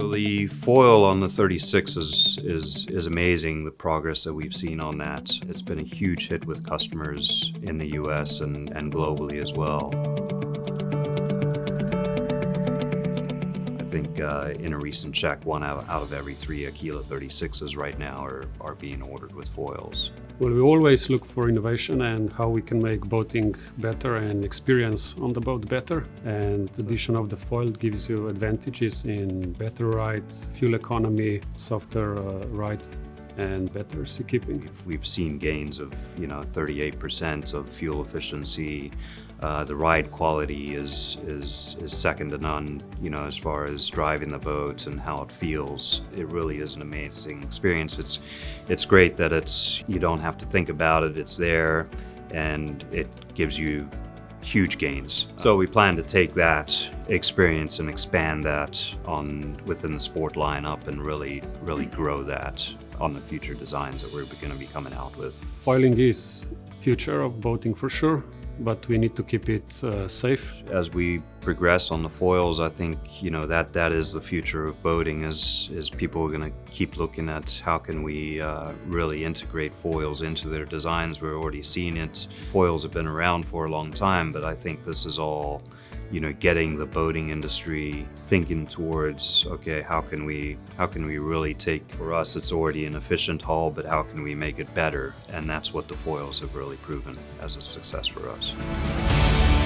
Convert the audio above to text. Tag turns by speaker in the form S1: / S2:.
S1: So the foil on the 36 is, is, is amazing, the progress that we've seen on that. It's been a huge hit with customers in the US and, and globally as well. I think uh, in a recent check, one out, out of every three Aquila 36s right now are, are being ordered with foils.
S2: Well, we always look for innovation and how we can make boating better and experience on the boat better. And the addition of the foil gives you advantages in better ride, fuel economy, softer uh, ride and better seakeeping.
S1: We've seen gains of, you know, 38% of fuel efficiency. Uh, the ride quality is, is, is second to none, you know, as far as driving the boat and how it feels. It really is an amazing experience. It's, it's great that it's, you don't have to think about it, it's there, and it gives you huge gains. So oh. we plan to take that experience and expand that on within the sport lineup and really, really mm. grow that on the future designs that we're going to be coming out with.
S2: Foiling is future of boating for sure, but we need to keep it uh, safe.
S1: As we progress on the foils, I think you know that that is the future of boating. Is is people are going to keep looking at how can we uh, really integrate foils into their designs. We're already seeing it. Foils have been around for a long time, but I think this is all you know, getting the boating industry thinking towards, okay, how can we, how can we really take, for us, it's already an efficient hull, but how can we make it better? And that's what the foils have really proven as a success for us.